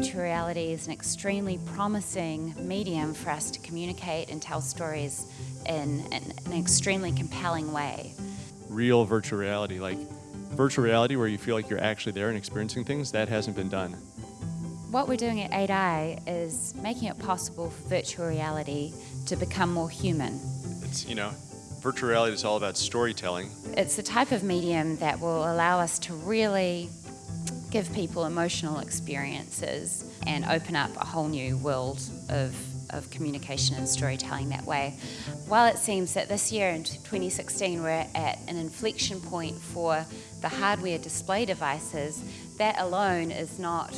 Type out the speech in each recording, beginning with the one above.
virtual reality is an extremely promising medium for us to communicate and tell stories in, in an extremely compelling way. Real virtual reality, like virtual reality where you feel like you're actually there and experiencing things, that hasn't been done. What we're doing at 8i is making it possible for virtual reality to become more human. It's, you know, virtual reality is all about storytelling. It's the type of medium that will allow us to really give people emotional experiences and open up a whole new world of, of communication and storytelling that way. While it seems that this year in 2016 we're at an inflection point for the hardware display devices, that alone is not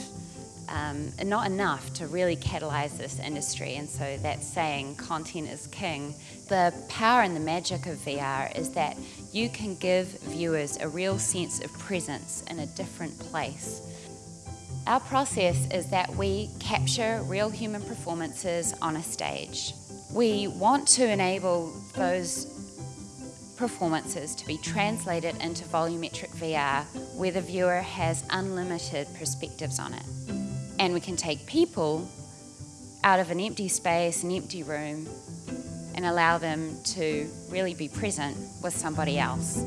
um, not enough to really catalyze this industry. And so that saying, content is king. The power and the magic of VR is that you can give viewers a real sense of presence in a different place. Our process is that we capture real human performances on a stage. We want to enable those performances to be translated into volumetric VR where the viewer has unlimited perspectives on it and we can take people out of an empty space, an empty room, and allow them to really be present with somebody else.